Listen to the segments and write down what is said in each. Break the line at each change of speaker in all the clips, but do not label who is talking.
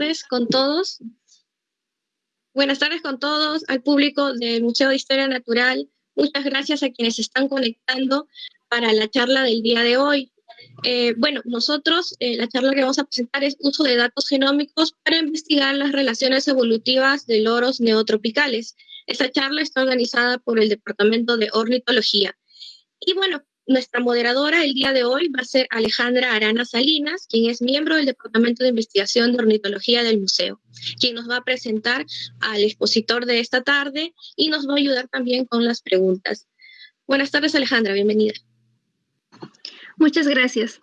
tardes con todos. Buenas tardes con todos, al público del Museo de Historia Natural. Muchas gracias a quienes están conectando para la charla del día de hoy. Eh, bueno, nosotros, eh, la charla que vamos a presentar es uso de datos genómicos para investigar las relaciones evolutivas de loros neotropicales. Esta charla está organizada por el Departamento de Ornitología. Y bueno, nuestra moderadora el día de hoy va a ser Alejandra Arana Salinas, quien es miembro del Departamento de Investigación de Ornitología del Museo, quien nos va a presentar al expositor de esta tarde y nos va a ayudar también con las preguntas. Buenas tardes, Alejandra, bienvenida.
Muchas gracias.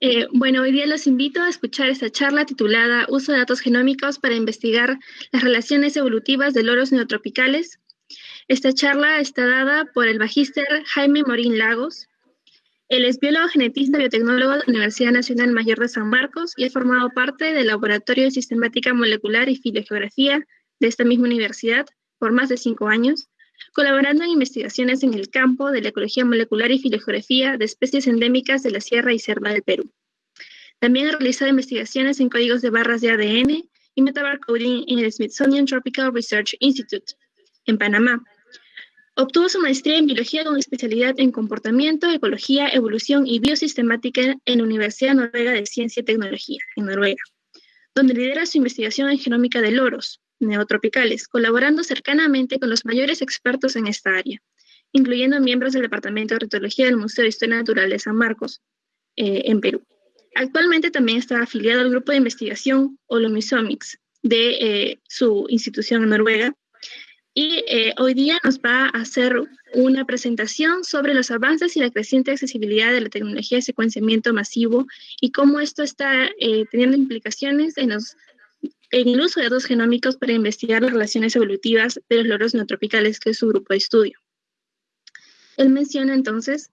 Eh, bueno, hoy día los invito a escuchar esta charla titulada Uso de datos genómicos para investigar las relaciones evolutivas de loros neotropicales. Esta charla está dada por el magíster Jaime Morín Lagos, él es biólogo genetista biotecnólogo de la Universidad Nacional Mayor de San Marcos y ha formado parte del Laboratorio de Sistemática Molecular y Filogeografía de esta misma universidad por más de cinco años, colaborando en investigaciones en el campo de la ecología molecular y filogeografía de especies endémicas de la Sierra y Selva del Perú. También ha realizado investigaciones en códigos de barras de ADN y metabarcoding en el Smithsonian Tropical Research Institute, en Panamá, Obtuvo su maestría en biología con especialidad en comportamiento, ecología, evolución y biosistemática en la Universidad Noruega de Ciencia y Tecnología, en Noruega, donde lidera su investigación en genómica de loros neotropicales, colaborando cercanamente con los mayores expertos en esta área, incluyendo miembros del Departamento de Ornitología del Museo de Historia Natural de San Marcos, eh, en Perú. Actualmente también está afiliado al grupo de investigación Holomisomics de eh, su institución en Noruega, y eh, hoy día nos va a hacer una presentación sobre los avances y la creciente accesibilidad de la tecnología de secuenciamiento masivo y cómo esto está eh, teniendo implicaciones en, los, en el uso de datos genómicos para investigar las relaciones evolutivas de los loros neotropicales, que es su grupo de estudio. Él menciona entonces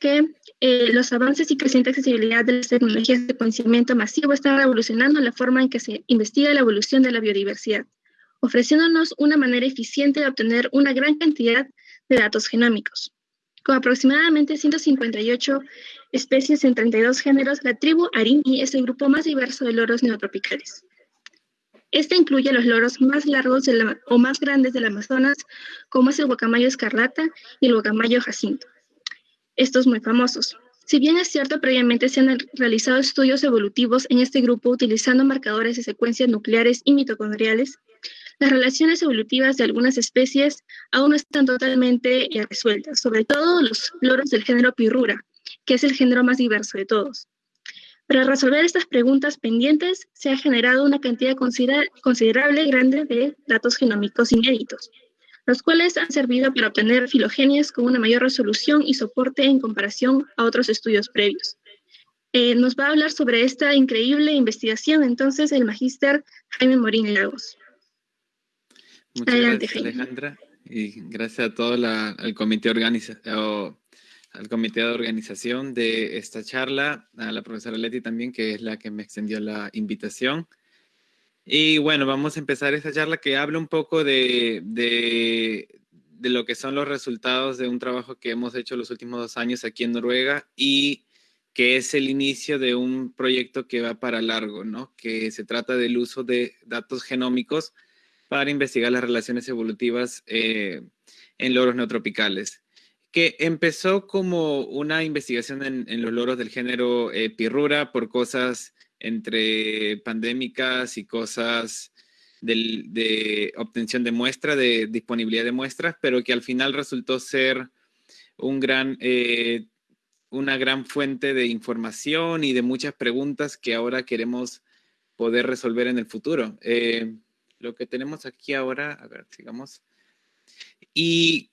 que eh, los avances y creciente accesibilidad de las tecnologías de secuenciamiento masivo están revolucionando la forma en que se investiga la evolución de la biodiversidad ofreciéndonos una manera eficiente de obtener una gran cantidad de datos genómicos. Con aproximadamente 158 especies en 32 géneros, la tribu Arini es el grupo más diverso de loros neotropicales. Este incluye los loros más largos o más grandes del Amazonas, como es el guacamayo escarlata y el guacamayo jacinto. Estos muy famosos. Si bien es cierto, previamente se han realizado estudios evolutivos en este grupo utilizando marcadores de secuencias nucleares y mitocondriales, las relaciones evolutivas de algunas especies aún no están totalmente eh, resueltas, sobre todo los loros del género Pirrura, que es el género más diverso de todos. Para resolver estas preguntas pendientes, se ha generado una cantidad considerable grande de datos genómicos inéditos, los cuales han servido para obtener filogenias con una mayor resolución y soporte en comparación a otros estudios previos. Eh, nos va a hablar sobre esta increíble investigación entonces el magíster Jaime Morín Lagos.
Muchas gracias, Alejandra. Y gracias a todo el comité, organiza al comité de organización de esta charla, a la profesora Leti también, que es la que me extendió la invitación. Y bueno, vamos a empezar esta charla que habla un poco de, de, de, lo que son los resultados de un trabajo que hemos hecho los últimos dos años aquí en Noruega y que es el inicio de un proyecto que va para largo, ¿no? Que se trata del uso de datos genómicos para investigar las relaciones evolutivas eh, en loros neotropicales, que empezó como una investigación en, los loros del género eh, pirrura por cosas entre pandémicas y cosas de obtención de muestra, de disponibilidad de muestras, pero que al final resultó ser un gran, eh, una gran fuente de información y de muchas preguntas que ahora queremos poder resolver en el futuro lo que tenemos aquí ahora, a ver, sigamos. Y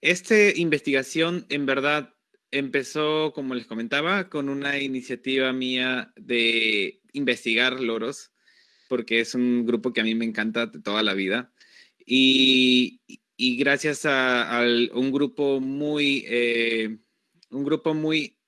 esta investigación en verdad empezó, como les comentaba, con una iniciativa mía de investigar loros, porque es un grupo que a mí me encanta de toda la vida. Y, gracias a, un grupo muy, eh, un grupo muy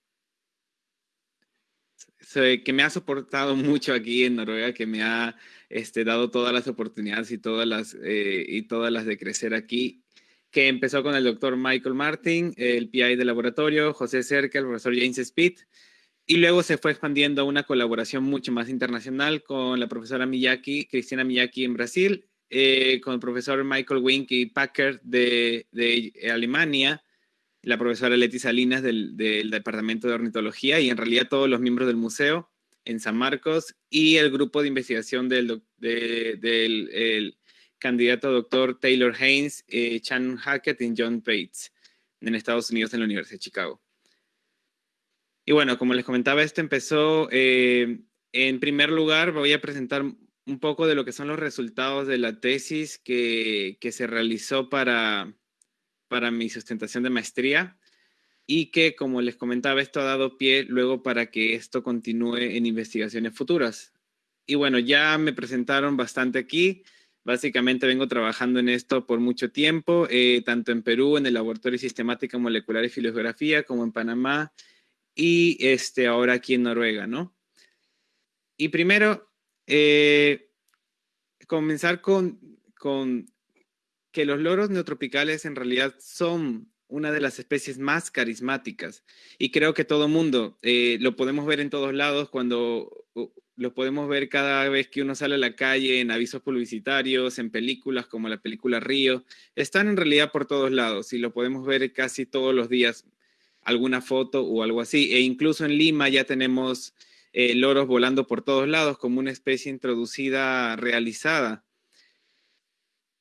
que me ha soportado mucho aquí en Noruega, que me ha este, dado todas las oportunidades y todas las, eh, y todas las de crecer aquí, que empezó con el doctor Michael Martin, el PI del laboratorio, José Cerca, el profesor James Speed, Y luego se fue expandiendo a una colaboración mucho más internacional con la profesora Miyaki, Cristina Miyaki en Brasil, eh, con el profesor Michael Wink y Packer de Alemania, la profesora Leti Salinas del, Departamento de Ornitología y en realidad todos los miembros del museo en San Marcos y el grupo de investigación del, del el candidato doctor Taylor Haynes, eh, Chan Hackett y John Bates en Estados Unidos en la Universidad de Chicago. Y bueno, como les comentaba, esto empezó, eh, en primer lugar, voy a presentar un poco de lo que son los resultados de la tesis que se realizó para, para mi sustentación de maestría y que, como les comentaba, esto ha dado pie luego para que esto continúe en investigaciones futuras. Y bueno, ya me presentaron bastante aquí. Básicamente vengo trabajando en esto por mucho tiempo, eh, tanto en Perú, en el Laboratorio de Sistemática Molecular y Filogeografía, como en Panamá, y este, ahora aquí en Noruega, ¿no? Y primero, eh, comenzar con, con que los loros neotropicales en realidad son una de las especies más carismáticas y creo que todo mundo eh, lo podemos ver en todos lados cuando lo podemos ver cada vez que uno sale a la calle en avisos publicitarios, en películas como la película Río, están en realidad por todos lados y lo podemos ver casi todos los días alguna foto o algo así. E incluso en Lima ya tenemos eh, loros volando por todos lados como una especie introducida realizada.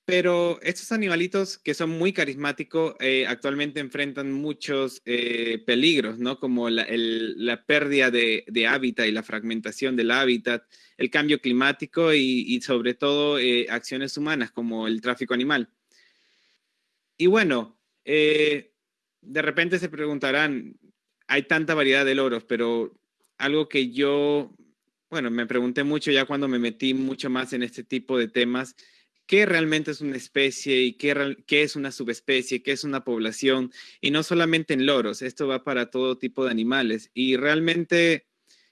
Pero estos animalitos que son muy carismáticos eh, actualmente enfrentan muchos eh, peligros, ¿no? Como la, pérdida de, hábitat y la fragmentación del hábitat, el cambio climático y, sobre todo acciones humanas como el tráfico animal. Y bueno, de repente se preguntarán, hay tanta variedad de loros, pero algo que yo, bueno, me pregunté mucho ya cuando me metí mucho más en este tipo de temas, ¿qué realmente es una especie y qué, es una subespecie, qué es una población? Y no solamente en loros, esto va para todo tipo de animales. Y realmente,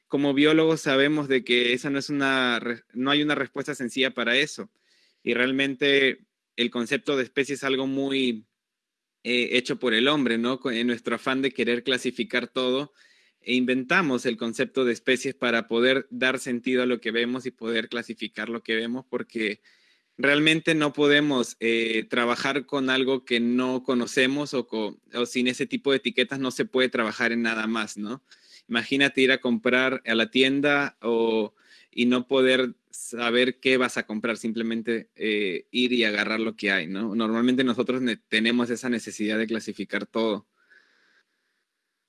como biólogos, sabemos de que esa no es una, no hay una respuesta sencilla para eso. Y realmente el concepto de especie es algo muy eh, hecho por el hombre, ¿no? En nuestro afán de querer clasificar todo, e inventamos el concepto de especies para poder dar sentido a lo que vemos y poder clasificar lo que vemos, porque realmente no podemos eh, trabajar con algo que no conocemos o, o, sin ese tipo de etiquetas no se puede trabajar en nada más, ¿no? Imagínate ir a comprar a la tienda o, y no poder saber qué vas a comprar, simplemente eh, ir y agarrar lo que hay, ¿no? Normalmente nosotros tenemos esa necesidad de clasificar todo.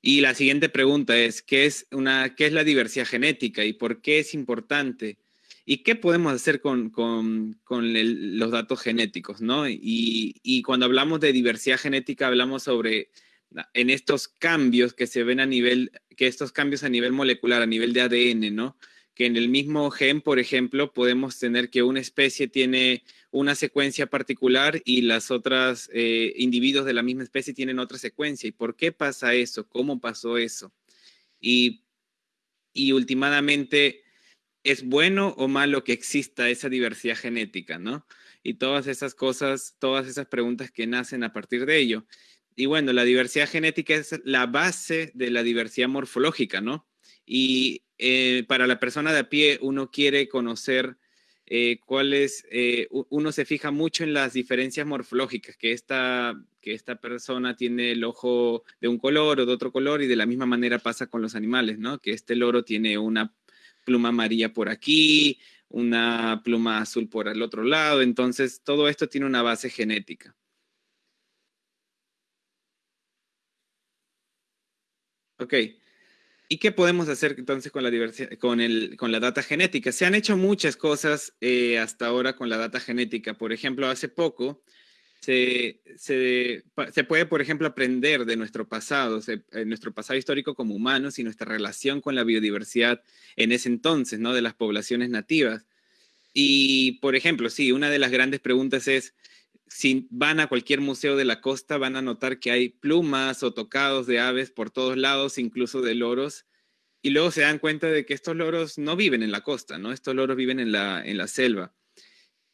Y la siguiente pregunta es, ¿qué es, una, ¿qué es la diversidad genética y por qué es importante? ¿Y qué podemos hacer con, con, con los datos genéticos? ¿no? Y, y, cuando hablamos de diversidad genética, hablamos sobre en estos cambios que se ven a nivel, que estos cambios a nivel molecular, a nivel de ADN, ¿no? que en el mismo gen, por ejemplo, podemos tener que una especie tiene una secuencia particular y las otras eh, individuos de la misma especie tienen otra secuencia. ¿Y por qué pasa eso? ¿Cómo pasó eso? Y, y últimamente, ¿es bueno o malo que exista esa diversidad genética, no? Y todas esas cosas, todas esas preguntas que nacen a partir de ello. Y bueno, la diversidad genética es la base de la diversidad morfológica, ¿no? Y eh, para la persona de a pie uno quiere conocer eh, cuáles, eh, uno se fija mucho en las diferencias morfológicas, que esta, que esta persona tiene el ojo de un color o de otro color y de la misma manera pasa con los animales, ¿no? Que este loro tiene una pluma amarilla por aquí, una pluma azul por el otro lado, entonces todo esto tiene una base genética. Ok. ¿Y qué podemos hacer entonces con la, diversidad, con, el, con la data genética? Se han hecho muchas cosas eh, hasta ahora con la data genética. Por ejemplo, hace poco se, se, se puede, por ejemplo, aprender de nuestro pasado, eh, nuestro pasado histórico como humanos y nuestra relación con la biodiversidad en ese entonces, ¿no? De las poblaciones nativas. Y, por ejemplo, sí, una de las grandes preguntas es, si van a cualquier museo de la costa, van a notar que hay plumas o tocados de aves por todos lados, incluso de loros. Y luego se dan cuenta de que estos loros no viven en la costa, ¿no? Estos loros viven en la, en la selva.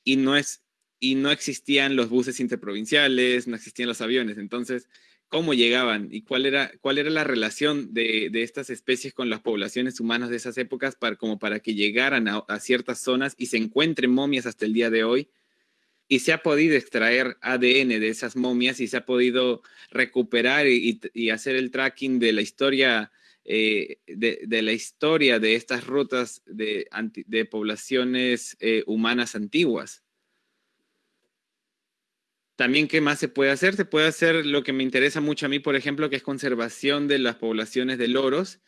Y no, es, y no existían los buses interprovinciales, no existían los aviones. Entonces, cómo llegaban y cuál era, cuál era la relación de, estas especies con las poblaciones humanas de esas épocas para, como para que llegaran a, ciertas zonas y se encuentren momias hasta el día de hoy. Y se ha podido extraer ADN de esas momias y se ha podido recuperar y, hacer el tracking de la historia eh, de, la historia de estas rutas de, de poblaciones eh, humanas antiguas. También, ¿qué más se puede hacer? Se puede hacer lo que me interesa mucho a mí, por ejemplo, que es conservación de las poblaciones de loros,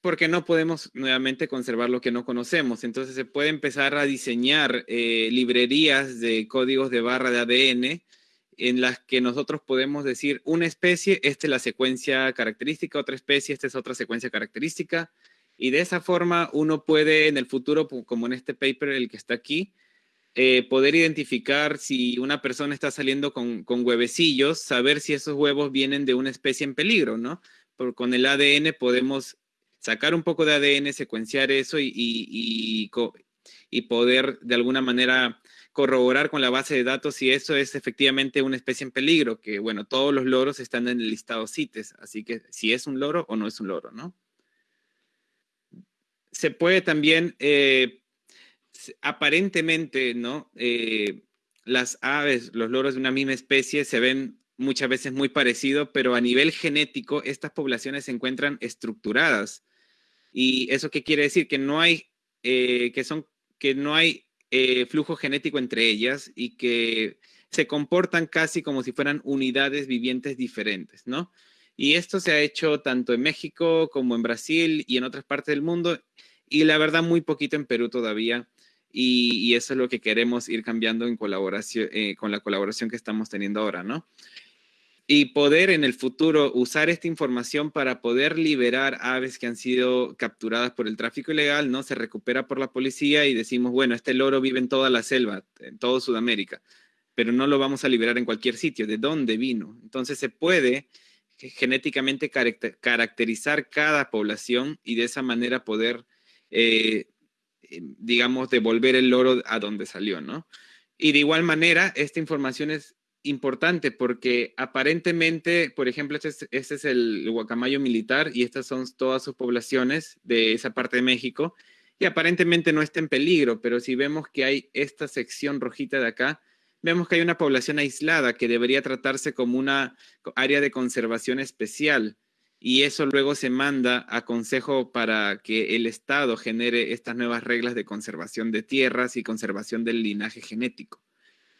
porque no podemos nuevamente conservar lo que no conocemos. Entonces se puede empezar a diseñar eh, librerías de códigos de barra de ADN en las que nosotros podemos decir una especie, esta es la secuencia característica, otra especie, esta es otra secuencia característica. Y de esa forma uno puede en el futuro, como en este paper, el que está aquí, eh, poder identificar si una persona está saliendo con, huevecillos, saber si esos huevos vienen de una especie en peligro, ¿no? Con el ADN podemos sacar un poco de ADN, secuenciar eso y, y, poder de alguna manera corroborar con la base de datos si eso es efectivamente una especie en peligro, que bueno, todos los loros están en el listado CITES, así que si es un loro o no es un loro, ¿no? Se puede también eh, aparentemente, ¿no? Eh, las aves, los loros de una misma especie se ven muchas veces muy parecidos, pero a nivel genético estas poblaciones se encuentran estructuradas. ¿Y eso qué quiere decir? Que no hay, eh, que son, que no hay eh, flujo genético entre ellas y que se comportan casi como si fueran unidades vivientes diferentes, ¿no? Y esto se ha hecho tanto en México como en Brasil y en otras partes del mundo, y la verdad muy poquito en Perú todavía y, eso es lo que queremos ir cambiando en colaboración, eh, con la colaboración que estamos teniendo ahora, ¿no? Y poder en el futuro usar esta información para poder liberar aves que han sido capturadas por el tráfico ilegal, ¿no? Se recupera por la policía y decimos, bueno, este loro vive en toda la selva, en todo Sudamérica, pero no lo vamos a liberar en cualquier sitio. ¿De dónde vino? Entonces se puede genéticamente caracterizar cada población y de esa manera poder eh, digamos, devolver el loro a donde salió, ¿no? Y de igual manera, esta información es importante porque aparentemente, por ejemplo, este es, este es el guacamayo militar y estas son todas sus poblaciones de esa parte de México y aparentemente no está en peligro, pero si vemos que hay esta sección rojita de acá, vemos que hay una población aislada que debería tratarse como una área de conservación especial y eso luego se manda a consejo para que el Estado genere estas nuevas reglas de conservación de tierras y conservación del linaje genético.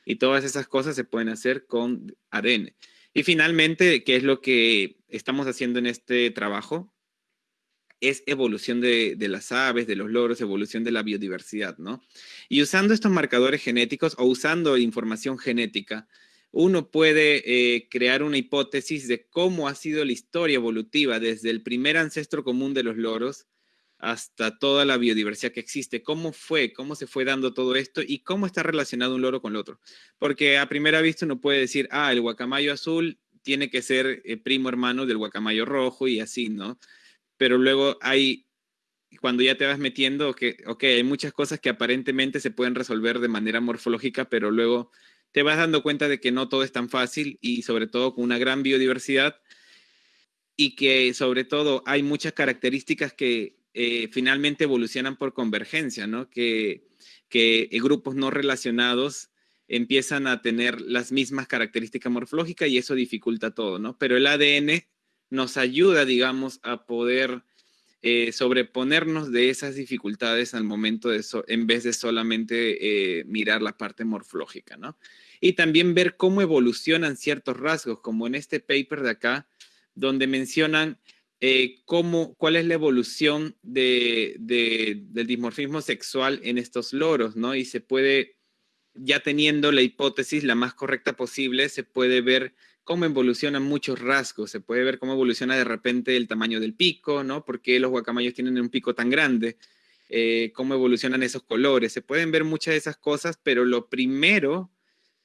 Y todas esas cosas se pueden hacer con ADN. Y finalmente, ¿qué es lo que estamos haciendo en este trabajo? Es evolución de, de, las aves, de los loros, evolución de la biodiversidad, ¿no? Y usando estos marcadores genéticos o usando información genética, uno puede eh, crear una hipótesis de cómo ha sido la historia evolutiva desde el primer ancestro común de los loros hasta toda la biodiversidad que existe, cómo fue, cómo se fue dando todo esto y cómo está relacionado un loro con el otro. Porque a primera vista uno puede decir, ah, el guacamayo azul tiene que ser eh, primo hermano del guacamayo rojo y así, ¿no? Pero luego hay, cuando ya te vas metiendo, que, ok, hay muchas cosas que aparentemente se pueden resolver de manera morfológica, pero luego te vas dando cuenta de que no todo es tan fácil y sobre todo con una gran biodiversidad y que sobre todo hay muchas características que eh, finalmente evolucionan por convergencia, ¿no? Que, que grupos no relacionados empiezan a tener las mismas características morfológicas y eso dificulta todo, ¿no? Pero el ADN nos ayuda, digamos, a poder eh, sobreponernos de esas dificultades al momento de eso, en vez de solamente eh, mirar la parte morfológica, ¿no? Y también ver cómo evolucionan ciertos rasgos, como en este paper de acá, donde mencionan eh, cómo, cuál es la evolución de, del dimorfismo sexual en estos loros, ¿no? Y se puede, ya teniendo la hipótesis la más correcta posible, se puede ver cómo evolucionan muchos rasgos, se puede ver cómo evoluciona de repente el tamaño del pico, ¿no? ¿Por qué los guacamayos tienen un pico tan grande? Eh, cómo evolucionan esos colores. Se pueden ver muchas de esas cosas, pero lo primero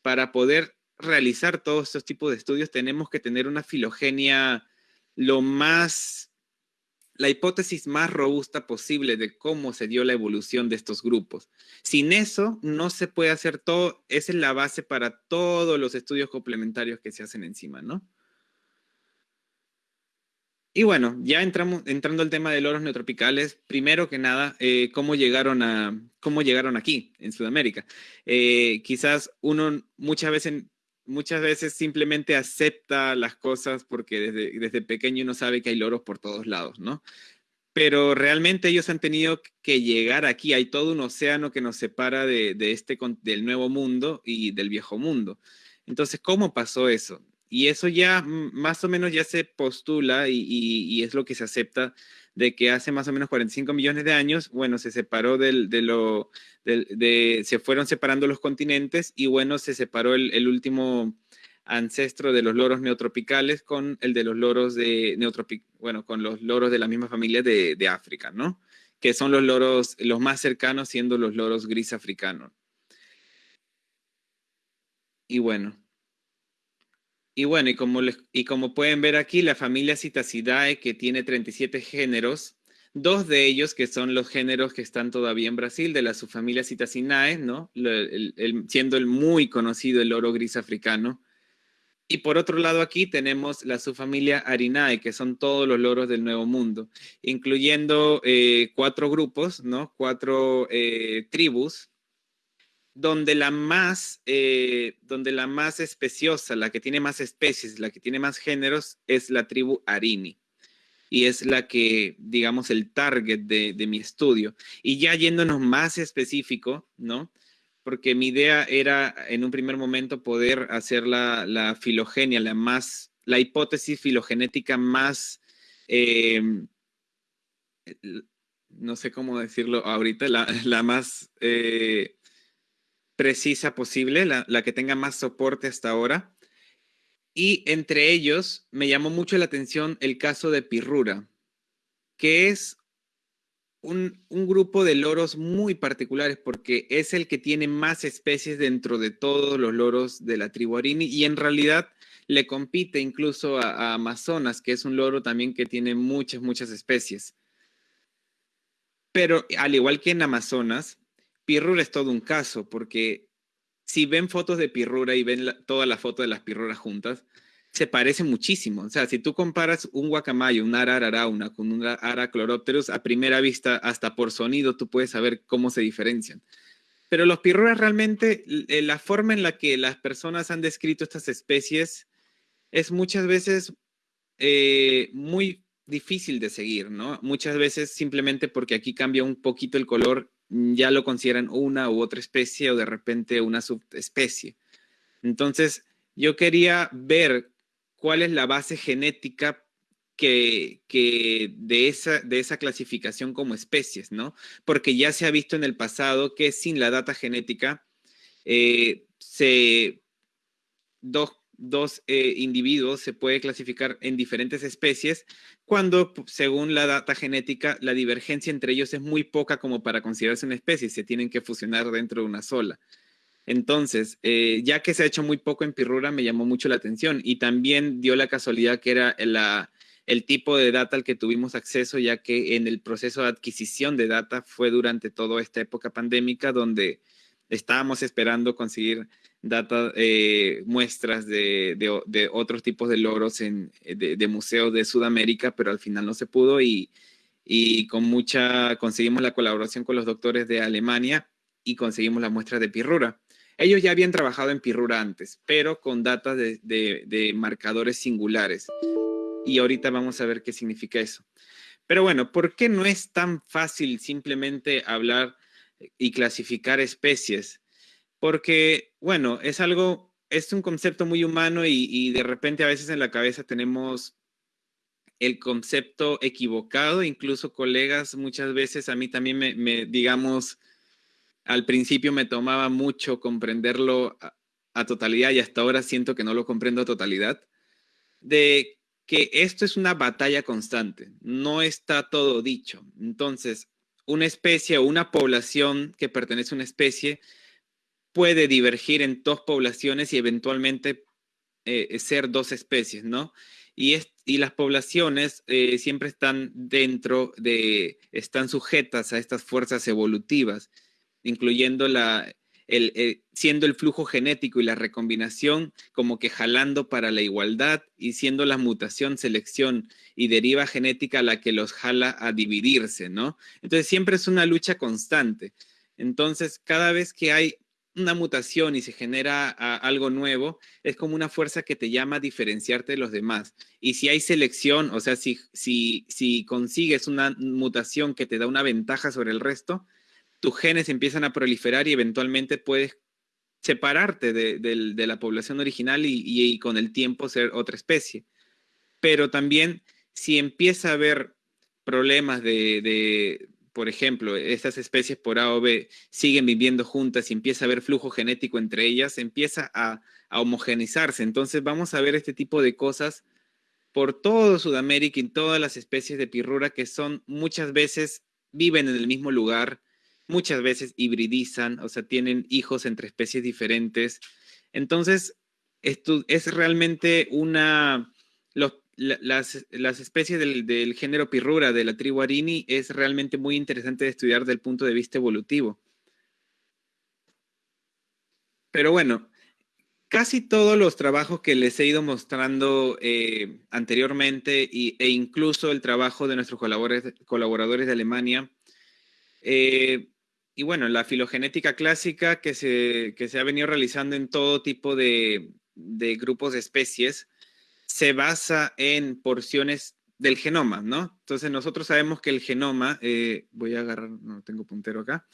para poder realizar todos estos tipos de estudios tenemos que tener una filogenia lo más, la hipótesis más robusta posible de cómo se dio la evolución de estos grupos. Sin eso no se puede hacer todo, esa es la base para todos los estudios complementarios que se hacen encima, ¿no? Y bueno, ya entramos, entrando al tema de loros neotropicales, primero que nada, eh, ¿cómo, llegaron a, ¿cómo llegaron aquí, en Sudamérica? Eh, quizás uno muchas veces, muchas veces simplemente acepta las cosas porque desde, desde pequeño uno sabe que hay loros por todos lados, ¿no? Pero realmente ellos han tenido que llegar aquí. Hay todo un océano que nos separa de, de este, del nuevo mundo y del viejo mundo. Entonces, ¿cómo pasó eso? Y eso ya más o menos ya se postula y, es lo que se acepta de que hace más o menos 45 millones de años, bueno, se separó del, de lo, de, se fueron separando los continentes y bueno, se separó el, último ancestro de los loros neotropicales con el de los loros de neotropic, bueno, con los loros de la misma familia de, de África, ¿no? Que son los loros, los más cercanos siendo los loros gris africanos. Y bueno, y bueno, y como, y como pueden ver aquí, la familia Citacidae, que tiene 37 géneros, dos de ellos que son los géneros que están todavía en Brasil, de la subfamilia Citacinae, ¿no? siendo el muy conocido el loro gris africano. Y por otro lado aquí tenemos la subfamilia Arinae, que son todos los loros del Nuevo Mundo, incluyendo eh, cuatro grupos, ¿no? Cuatro eh, tribus, donde la más, eh, donde la más especiosa, la que tiene más especies, la que tiene más géneros, es la tribu Arini. Y es la que, digamos, el target de, mi estudio. Y ya yéndonos más específico, ¿no? Porque mi idea era, en un primer momento, poder hacer la, filogenia, la más, la hipótesis filogenética más, em, no sé cómo decirlo ahorita, la, más... Eh, precisa posible, la, que tenga más soporte hasta ahora. Y entre ellos me llamó mucho la atención el caso de Pirrura, que es un, grupo de loros muy particulares porque es el que tiene más especies dentro de todos los loros de la tribu Arini y en realidad le compite incluso a, a, Amazonas, que es un loro también que tiene muchas, muchas especies. Pero al igual que en Amazonas, Pirrura es todo un caso, porque si ven fotos de Pirrura y ven la foto de las Pirruras juntas, se parece muchísimo. O sea, si tú comparas un guacamayo, un ara ararauna con un ara chloropterus, a primera vista, hasta por sonido, tú puedes saber cómo se diferencian. Pero los pirruras realmente, eh, la forma en la que las personas han descrito estas especies es muchas veces eh, muy difícil de seguir, ¿no? Muchas veces simplemente porque aquí cambia un poquito el color ya lo consideran una u otra especie o de repente una subespecie. Entonces, yo quería ver cuál es la base genética que, de, esa, de esa clasificación como especies, ¿no? Porque ya se ha visto en el pasado que sin la data genética, eh, se, dos dos eh, individuos se puede clasificar en diferentes especies cuando, según la data genética, la divergencia entre ellos es muy poca como para considerarse una especie, se tienen que fusionar dentro de una sola. Entonces, eh, ya que se ha hecho muy poco en Pirrura, me llamó mucho la atención y también dio la casualidad que era el tipo de data al que tuvimos acceso, ya que en el proceso de adquisición de data fue durante toda esta época pandémica donde estábamos esperando conseguir data, eh, muestras de, de, otros tipos de loros en, de, museos de Sudamérica, pero al final no se pudo y, y con mucha, conseguimos la colaboración con los doctores de Alemania y conseguimos la muestra de pirrura. Ellos ya habían trabajado en pirrura antes, pero con datos de, de, marcadores singulares. Y ahorita vamos a ver qué significa eso. Pero bueno, ¿por qué no es tan fácil simplemente hablar y clasificar especies? Porque, bueno, es algo, es un concepto muy humano y, de repente a veces en la cabeza tenemos el concepto equivocado, incluso colegas muchas veces a mí también me, digamos, al principio me tomaba mucho comprenderlo a, a, totalidad y hasta ahora siento que no lo comprendo a totalidad, de que esto es una batalla constante, no está todo dicho. Entonces, una especie o una población que pertenece a una especie puede divergir en dos poblaciones y eventualmente eh, ser dos especies, ¿no? Y, y las poblaciones eh, siempre están dentro de, están sujetas a estas fuerzas evolutivas, incluyendo la, el, siendo el flujo genético y la recombinación como que jalando para la igualdad y siendo la mutación, selección y deriva genética la que los jala a dividirse, ¿no? Entonces siempre es una lucha constante. Entonces, cada vez que hay una mutación y se genera algo nuevo, es como una fuerza que te llama a diferenciarte de los demás. Y si hay selección, o sea, si, si, si consigues una mutación que te da una ventaja sobre el resto, tus genes empiezan a proliferar y eventualmente puedes separarte de, la población original y, con el tiempo ser otra especie. Pero también si empieza a haber problemas de, por ejemplo, estas especies por A siguen viviendo juntas y empieza a haber flujo genético entre ellas, empieza a, a homogenizarse. Entonces vamos a ver este tipo de cosas por todo Sudamérica y todas las especies de pirrura que son muchas veces viven en el mismo lugar, muchas veces hibridizan, o sea, tienen hijos entre especies diferentes. Entonces, esto es realmente una... las, especies del, género Pirrura, de la tribu Arini, es realmente muy interesante de estudiar desde el punto de vista evolutivo. Pero bueno, casi todos los trabajos que les he ido mostrando eh, anteriormente e incluso el trabajo de nuestros colaboradores, colaboradores de Alemania, eh, y bueno, la filogenética clásica que se, se ha venido realizando en todo tipo de, grupos de especies se basa en porciones del genoma, ¿no? Entonces nosotros sabemos que el genoma, eh, voy a agarrar, no tengo puntero acá,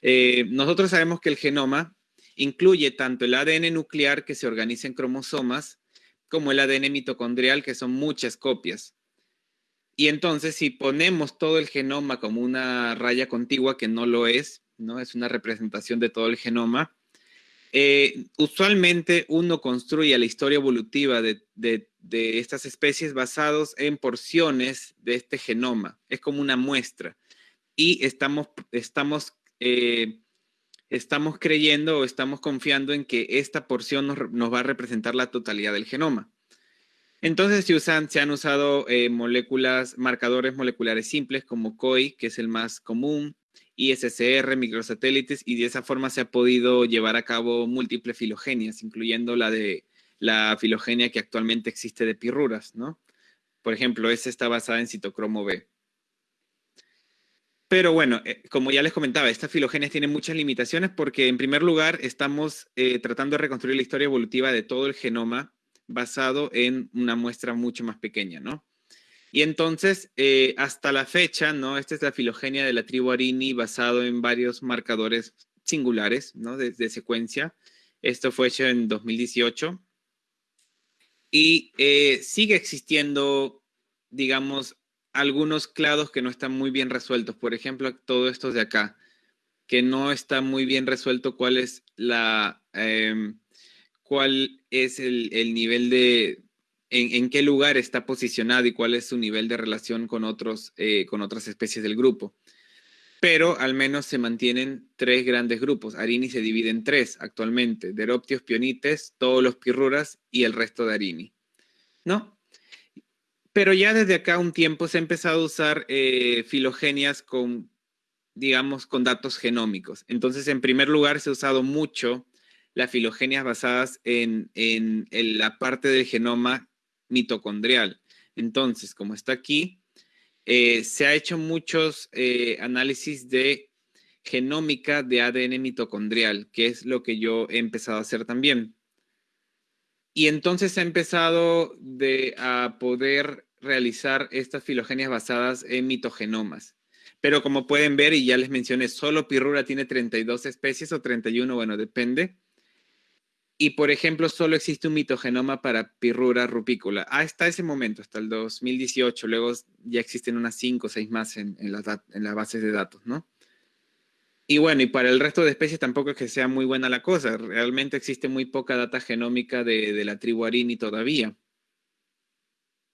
eh, nosotros sabemos que el genoma incluye tanto el ADN nuclear que se organiza en cromosomas como el ADN mitocondrial que son muchas copias. Y entonces si ponemos todo el genoma como una raya contigua que no lo es, ¿no? Es una representación de todo el genoma. Eh, usualmente uno construye la historia evolutiva de, estas especies basados en porciones de este genoma. Es como una muestra. Y estamos, eh, creyendo o estamos confiando en que esta porción nos, va a representar la totalidad del genoma. Entonces se, se han usado eh, moléculas, marcadores moleculares simples como COI, que es el más común, ISCR, microsatélites, y de esa forma se ha podido llevar a cabo múltiples filogenias, incluyendo la de la filogenia que actualmente existe de pirruras, ¿no? Por ejemplo, esa está basada en citocromo B. Pero bueno, eh, como ya les comentaba, estas filogenias tienen muchas limitaciones porque en primer lugar estamos eh, tratando de reconstruir la historia evolutiva de todo el genoma basado en una muestra mucho más pequeña, ¿no? Y entonces, eh, hasta la fecha, ¿no? Esta es la filogenia de la tribu Arini basado en varios marcadores singulares, ¿no? De, secuencia. Esto fue hecho en 2018. Y eh, sigue existiendo, digamos, algunos clados que no están muy bien resueltos. Por ejemplo, todo esto de acá, que no está muy bien resuelto cuál es la... Em, cuál es el nivel de, en, qué lugar está posicionado y cuál es su nivel de relación con, otros, eh, con otras especies del grupo. Pero al menos se mantienen tres grandes grupos. Arini se divide en tres actualmente, Deroptios, Pionites, todos los pirruras y el resto de Arini. ¿No? Pero ya desde acá un tiempo se ha empezado a usar eh, filogenias con, digamos, con datos genómicos. Entonces, en primer lugar, se ha usado mucho las filogenias basadas en, en la parte del genoma mitocondrial. Entonces, como está aquí, eh, se ha hecho muchos eh, análisis de genómica de ADN mitocondrial, que es lo que yo he empezado a hacer también. Y entonces ha empezado a poder realizar estas filogenias basadas en mitogenomas. Pero como pueden ver, y ya les mencioné, solo Pirrura tiene 32 especies o 31, bueno, depende. Y, por ejemplo, solo existe un mitogenoma para pirrura rupícula. Hasta ese momento, hasta el 2018. Luego ya existen unas 5 o 6 más en, en, las, en las bases de datos, ¿no? Y bueno, y para el resto de especies tampoco es que sea muy buena la cosa. Realmente existe muy poca data genómica de, de la tribu Arini todavía.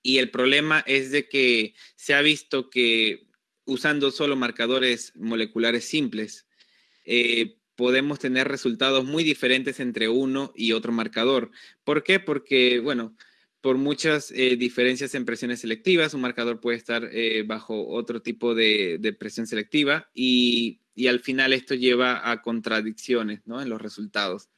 Y el problema es de que se ha visto que usando solo marcadores moleculares simples, eh, podemos tener resultados muy diferentes entre uno y otro marcador. ¿Por qué? Porque, bueno, por muchas eh, diferencias en presiones selectivas. Un marcador puede estar eh, bajo otro tipo de, presión selectiva y, al final esto lleva a contradicciones en los resultados.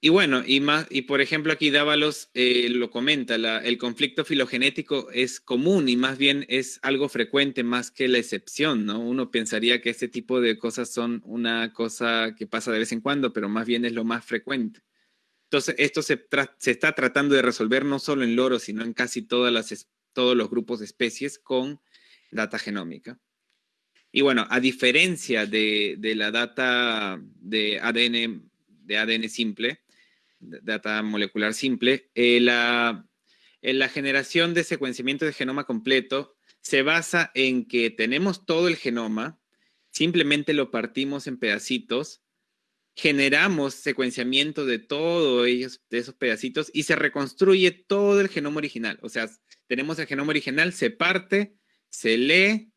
Y bueno, y, más, y por ejemplo aquí Dávalos eh, lo comenta, el conflicto filogenético es común y más bien es algo frecuente más que la excepción, ¿no? Uno pensaría que este tipo de cosas son una cosa que pasa de vez en cuando, pero más bien es lo más frecuente. Entonces, esto se, está tratando de resolver no solo en loros, sino en casi todas las, todos los grupos de especies con data genómica. Y bueno, a diferencia de, la data de ADN, de ADN simple, data molecular simple, eh, la, la generación de secuenciamiento de genoma completo se basa en que tenemos todo el genoma, simplemente lo partimos en pedacitos generamos secuenciamiento de todos ellos, de esos pedacitos, y se reconstruye todo el genoma original. O sea, tenemos el genoma original, se parte, se lee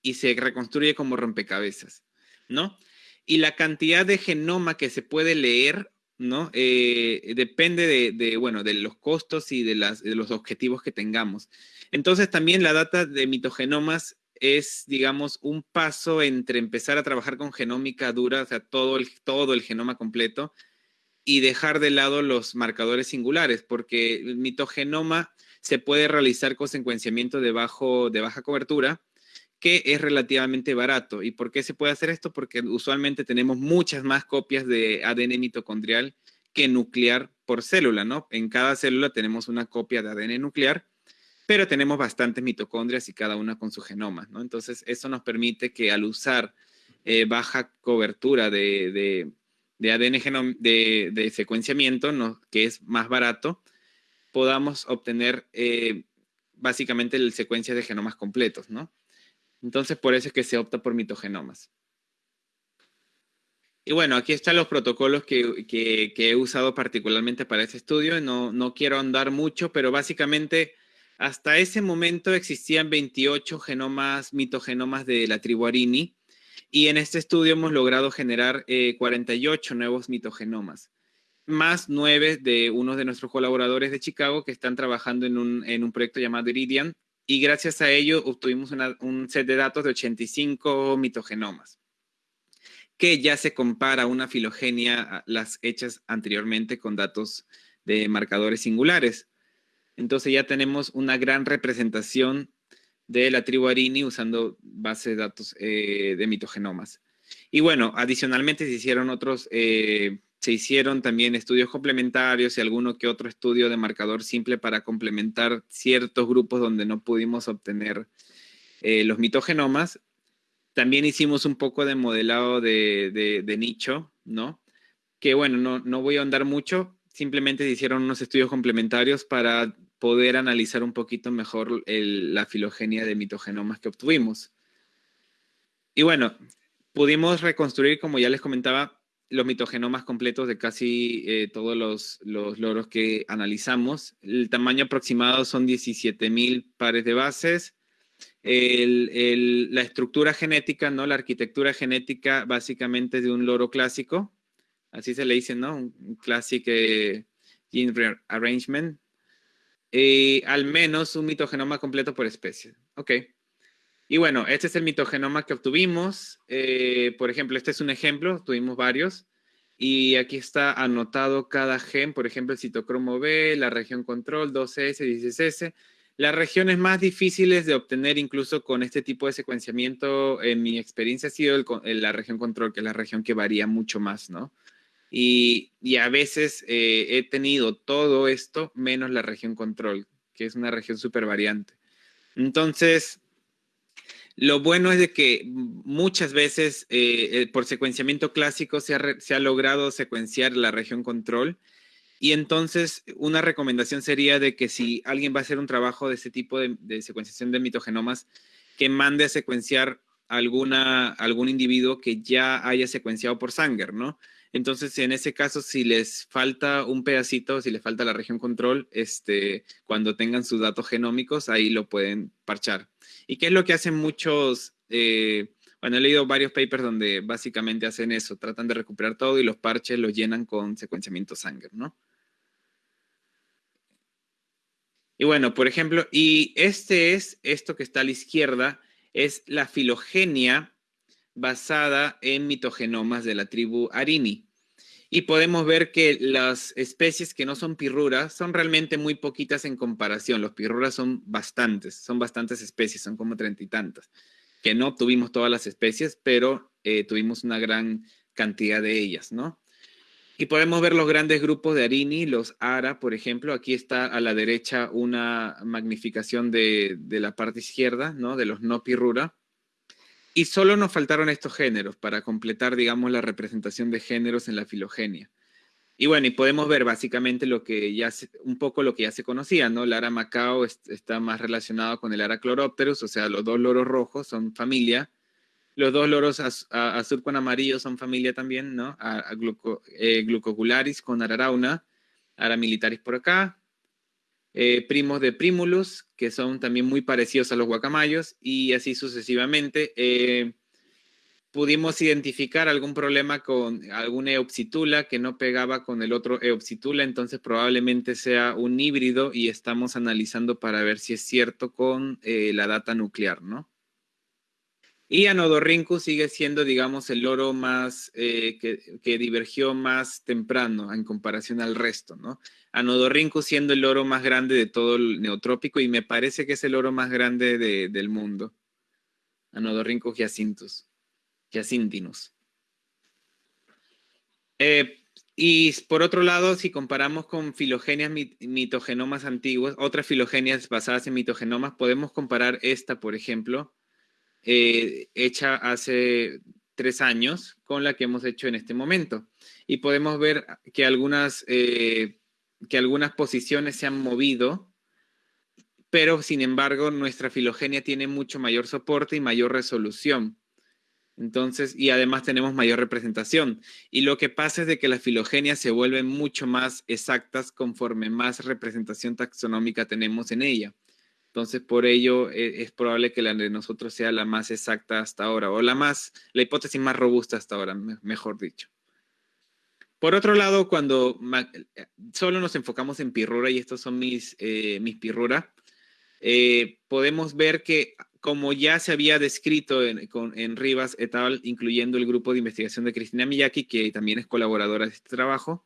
y se reconstruye como rompecabezas, ¿no? Y la cantidad de genoma que se puede leer, ¿no? Eh, depende de, bueno, de los costos y de, las, de los objetivos que tengamos. Entonces, también la data de mitogenomas es, digamos, un paso entre empezar a trabajar con genómica dura, o sea, todo el, todo el genoma completo, y dejar de lado los marcadores singulares, porque el mitogenoma se puede realizar con secuenciamiento de, bajo, de baja cobertura, que es relativamente barato. ¿Y por qué se puede hacer esto? Porque usualmente tenemos muchas más copias de ADN mitocondrial que nuclear por célula, ¿no? En cada célula tenemos una copia de ADN nuclear pero tenemos bastantes mitocondrias y cada una con su genoma, ¿no? Entonces, eso nos permite que al usar eh, baja cobertura de, ADN de, secuenciamiento, que es más barato, podamos obtener eh, básicamente el secuencia de genomas completos, ¿no? Entonces, por eso es que se opta por mitogenomas. Y bueno, aquí están los protocolos que, he usado particularmente para este estudio. No, quiero andar mucho, pero básicamente hasta ese momento existían 28 genomas, mitogenomas de la tribu Arini, y en este estudio hemos logrado generar 48 eh, nuevos mitogenomas, más nueve de uno de nuestros colaboradores de Chicago que están trabajando en un, proyecto llamado Iridian, y gracias a ello obtuvimos un set de datos de 85 mitogenomas que ya se compara a una filogenia, las hechas anteriormente con datos de marcadores singulares. Entonces ya tenemos una gran representación de la tribu Arini usando base de datos eh, de mitogenomas. Y bueno, adicionalmente se hicieron otros, eh, se hicieron también estudios complementarios y alguno que otro estudio de marcador simple para complementar ciertos grupos donde no pudimos obtener eh, los mitogenomas. También hicimos un poco de modelado de, nicho, ¿no? Que bueno, no, no voy a andar mucho, simplemente se hicieron unos estudios complementarios para poder analizar un poquito mejor la filogenia de mitogenomas que obtuvimos. Y bueno, pudimos reconstruir, como ya les comentaba, los mitogenomas completos de casi eh, todos los, loros que analizamos. El tamaño aproximado son 17.000 pares de bases. la estructura genética, ¿no? La arquitectura genética básicamente de un loro clásico. Así se le dice, ¿no? Un classic eh, gene arrangement y al menos un mitogenoma completo por especie. Ok. Y bueno, este es el mitogenoma que obtuvimos. Eh, por ejemplo, este es un ejemplo, tuvimos varios. Y aquí está anotado cada gen, por ejemplo, el citocromo B, la región control, 2S, 16S. Las regiones más difíciles de obtener incluso con este tipo de secuenciamiento, en mi experiencia, ha sido la región control, que es la región que varía mucho más, ¿no? Y, a veces eh, he tenido todo esto menos la región control, que es una región súper variante. Entonces, lo bueno es de que muchas veces eh, eh, por secuenciamiento clásico se ha, logrado secuenciar la región control. Y entonces una recomendación sería de que si alguien va a hacer un trabajo de ese tipo de, de secuenciación de mitogenomas, que mande a secuenciar alguna, algún individuo que ya haya secuenciado por Sanger, ¿no? Entonces, en ese caso, si les falta un pedacito, si les falta la región control, este, cuando tengan sus datos genómicos, ahí lo pueden parchar. ¿Y qué es lo que hacen muchos? Eh, bueno, he leído varios papers donde básicamente hacen eso, tratan de recuperar todo y los parches los llenan con secuenciamiento Sanger, ¿no? Y bueno, por ejemplo, y este es, esto que está a la izquierda, es la filogenia basada en mitogenomas de la tribu Arini. Y podemos ver que las especies que no son pirruras son realmente muy poquitas en comparación. Los pirruras son bastantes, son bastantes especies, son como treinta y tantas. Que no tuvimos todas las especies, pero eh, tuvimos una gran cantidad de ellas, ¿no? Y podemos ver los grandes grupos de Arini, los Ara, por ejemplo. Aquí está a la derecha una magnificación de, de la parte izquierda, ¿no? De los no pirrura. Y solo nos faltaron estos géneros para completar, digamos, la representación de géneros en la filogenia. Y bueno, y podemos ver básicamente lo que ya un poco lo que ya se conocía, ¿no? El ara macao está más relacionado con el ara chloropterus, o sea, los dos loros rojos son familia. Los dos loros azul con amarillo son familia también, ¿no? A, eh, glucocularis con ararauna, ara militaris por acá, eh, primos de Primulus, que son también muy parecidos a los guacamayos, y así sucesivamente. Eh, pudimos identificar algún problema con alguna eopsitula que no pegaba con el otro eopsitula, entonces probablemente sea un híbrido y estamos analizando para ver si es cierto con eh, la data nuclear, ¿no? Y Anodorrincus sigue siendo, digamos, el loro más que, que, divergió más temprano en comparación al resto, ¿no? Anodorrinco siendo el oro más grande de todo el neotrópico y me parece que es el oro más grande del mundo. Anodorrinco giacintus, giacintinus. Eh, y por otro lado, si comparamos con filogenias mitogenomas antiguas, otras filogenias basadas en mitogenomas, podemos comparar esta, por ejemplo, eh, hecha hace tres años con la que hemos hecho en este momento. Y podemos ver que algunas eh, que algunas posiciones se han movido, pero sin embargo nuestra filogenia tiene mucho mayor soporte y mayor resolución. Entonces, y además tenemos mayor representación. Y lo que pasa es de que las filogenias se vuelven mucho más exactas conforme más representación taxonómica tenemos en ella. Entonces, por ello e, es, probable que la de nosotros sea la más exacta hasta ahora, o la más, la hipótesis más robusta hasta ahora, mejor dicho. Por otro lado, cuando eh, solo nos enfocamos en pirrura, y estos son mis, eh, mis pirrura, eh, podemos ver que como ya se había descrito en, en, Rivas et al., incluyendo el grupo de investigación de Cristina Miyaki, que también es colaboradora de este trabajo,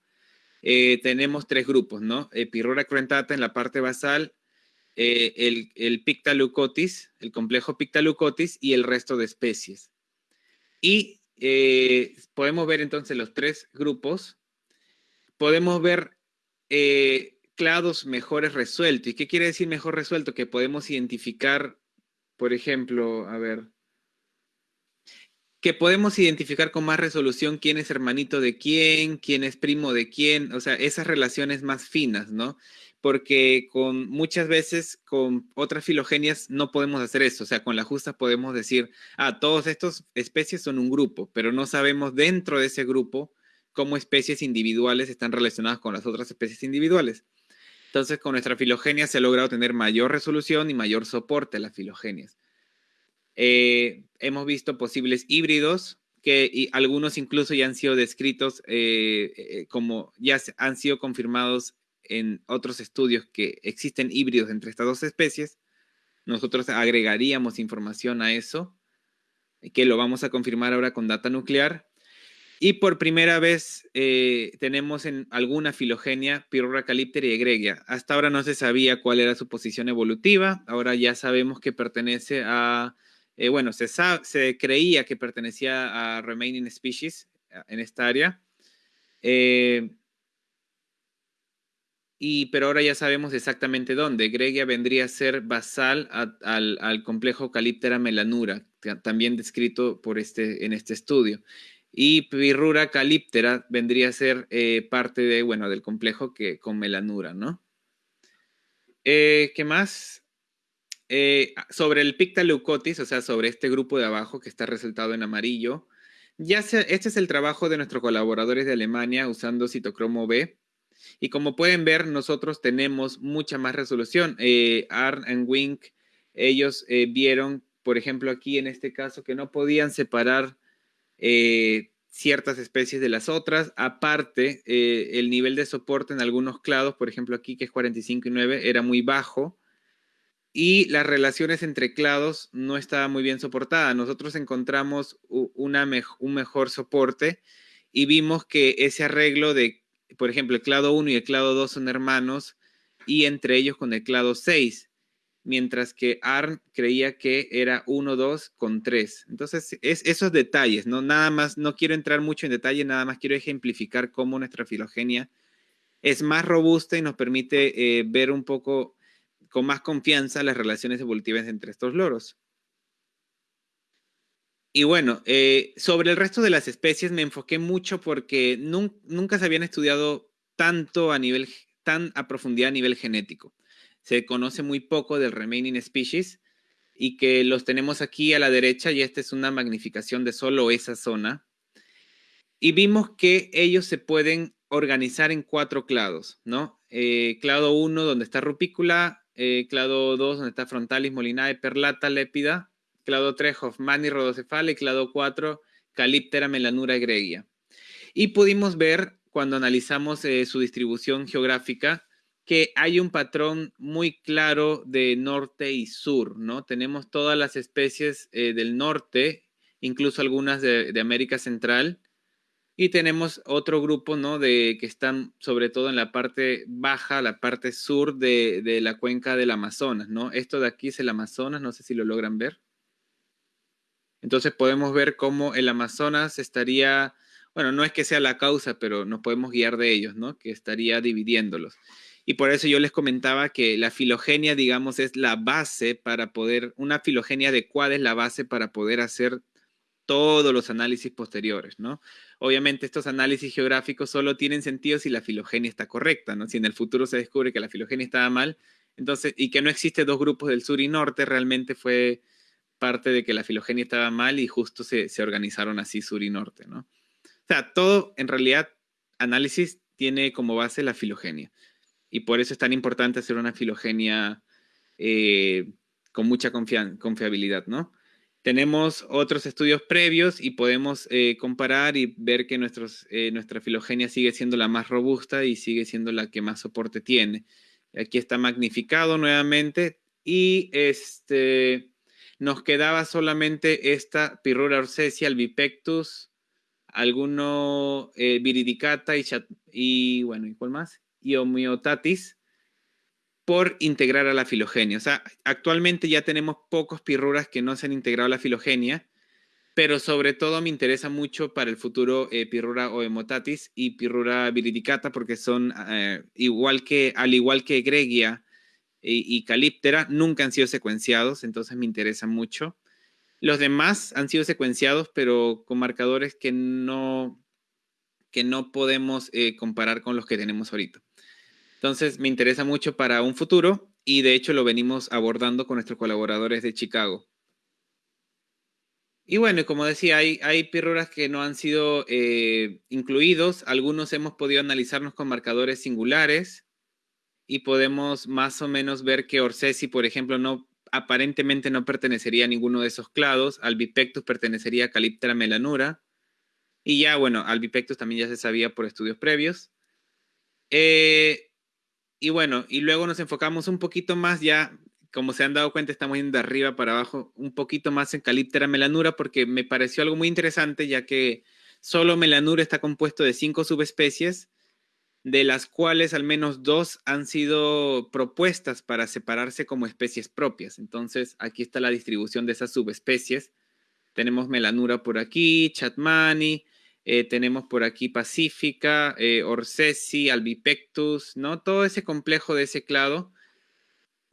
tenemos tres grupos, ¿no? pirrura crentata en la parte basal, el, el Pictalucotis, el complejo Pictalucotis y el resto de especies. Y eh, podemos ver entonces los tres grupos. Podemos ver eh, clados mejores resueltos. ¿Y qué quiere decir mejor resuelto? Que podemos identificar, por ejemplo, a ver, que podemos identificar con más resolución quién es hermanito de quién, quién es primo de quién, o sea, esas relaciones más finas, ¿no? Porque con muchas veces con otras filogenias no podemos hacer eso. O sea, con la justa podemos decir, ah, todas estas especies son un grupo, pero no sabemos dentro de ese grupo cómo especies individuales están relacionadas con las otras especies individuales. Entonces, con nuestra filogenia se ha logrado tener mayor resolución y mayor soporte a las filogenias. Eh, hemos visto posibles híbridos que algunos incluso ya han sido descritos eh, eh, como ya han sido confirmados en otros estudios que existen híbridos entre estas dos especies, nosotros agregaríamos información a eso, que lo vamos a confirmar ahora con data nuclear. Y por primera vez eh, tenemos en alguna filogenia Pyrrhura calipter y egregia. Hasta ahora no se sabía cuál era su posición evolutiva. Ahora ya sabemos que pertenece a, eh, bueno, se, se creía que pertenecía a remaining species en esta área. Eh, y, pero ahora ya sabemos exactamente dónde. Gregia vendría a ser basal al, complejo Caliptera melanura, también descrito por este, en este estudio. Y Pirrura caliptera vendría a ser eh, parte de, bueno, del complejo que, con melanura, ¿no? Eh, ¿Qué más? Eh, sobre el Pictaleucotis, o sea, sobre este grupo de abajo que está resaltado en amarillo, ya este es el trabajo de nuestros colaboradores de Alemania usando citocromo B y como pueden ver, nosotros tenemos mucha más resolución. Eh, Arn and Wink, ellos eh, vieron, por ejemplo, aquí en este caso, que no podían separar eh, ciertas especies de las otras. Aparte, el nivel de soporte en algunos clados, por ejemplo aquí que es 45 y 9, era muy bajo y las relaciones entre clados no estaban muy bien soportadas. Nosotros encontramos una un mejor soporte y vimos que ese arreglo de, por ejemplo, el clado 1 y el clado 2 son hermanos y entre ellos con el clado 6 mientras que ARN creía que era 1, 2 con 3. Entonces, es esos detalles, ¿no? Nada más, no quiero entrar mucho en detalle, nada más quiero ejemplificar cómo nuestra filogenia es más robusta y nos permite eh, ver un poco con más confianza las relaciones evolutivas entre estos loros. Y bueno, eh, sobre el resto de las especies me enfoqué mucho porque nunca se habían estudiado tanto a nivel, tan a profundidad a nivel genético se conoce muy poco del remaining species y que los tenemos aquí a la derecha y esta es una magnificación de solo esa zona. Y vimos que ellos se pueden organizar en cuatro clados, ¿no? Eh, clado 1 donde está rupícula, eh, clado 2 donde está frontalis, molinae, perlata, lépida, clado 3 Hoffmani, rodocefala y clado 4 calíptera, melanura, egregia. Y pudimos ver cuando analizamos eh, su distribución geográfica que hay un patrón muy claro de norte y sur, ¿no? Tenemos todas las especies eh, del norte, incluso algunas de, América Central, y tenemos otro grupo, ¿no? De que están sobre todo en la parte baja, la parte sur de, de la cuenca del Amazonas, ¿no? Esto de aquí es el Amazonas, no sé si lo logran ver. Entonces podemos ver cómo el Amazonas estaría, bueno, no es que sea la causa, pero nos podemos guiar de ellos, ¿no? Que estaría dividiéndolos. Y por eso yo les comentaba que la filogenia, digamos, es la base para poder, una filogenia adecuada es la base para poder hacer todos los análisis posteriores, ¿no? Obviamente estos análisis geográficos solo tienen sentido si la filogenia está correcta, ¿no? Si en el futuro se descubre que la filogenia estaba mal, entonces, y que no existe dos grupos del sur y norte, realmente fue parte de que la filogenia estaba mal y justo se, se organizaron así sur y norte, ¿no? O sea, todo en realidad análisis tiene como base la filogenia y por eso es tan importante hacer una filogenia eh, con mucha confiabilidad, ¿no? Tenemos otros estudios previos y podemos eh, comparar y ver que nuestros, eh, nuestra filogenia sigue siendo la más robusta y sigue siendo la que más soporte tiene. Aquí está magnificado nuevamente y este, nos quedaba solamente esta Pirrura orcesia, albipectus, alguno viridicata y, y bueno, ¿y más? y por integrar a la filogenia. O sea, actualmente ya tenemos pocos pirruras que no se han integrado a la filogenia, pero sobre todo me interesa mucho para el futuro eh, pirrura homeotatis y pirrura viridicata porque son eh, igual que, al igual que Gregia y, Calíptera, nunca han sido secuenciados, entonces me interesa mucho. Los demás han sido secuenciados, pero con marcadores que no, que no podemos eh, comparar con los que tenemos ahorita. Entonces, me interesa mucho para un futuro y de hecho lo venimos abordando con nuestros colaboradores de Chicago. Y bueno, como decía, hay, hay que no han sido eh, incluidos. Algunos hemos podido analizarnos con marcadores singulares y podemos más o menos ver que Orsesi, por ejemplo, no aparentemente no pertenecería a ninguno de esos clados. Albipectus pertenecería a Caliptra melanura. Y ya, bueno, Albipectus también ya se sabía por estudios previos. Eh, y bueno, y luego nos enfocamos un poquito más ya, como se han dado cuenta, estamos yendo de arriba para abajo, un poquito más en Caliptera melanura, porque me pareció algo muy interesante, ya que solo melanura está compuesto de cinco subespecies, de las cuales al menos dos han sido propuestas para separarse como especies propias. Entonces, aquí está la distribución de esas subespecies. Tenemos melanura por aquí, chatmani, eh, tenemos por aquí Pacífica, eh, Albipectus, ¿no? Todo ese complejo de ese clado.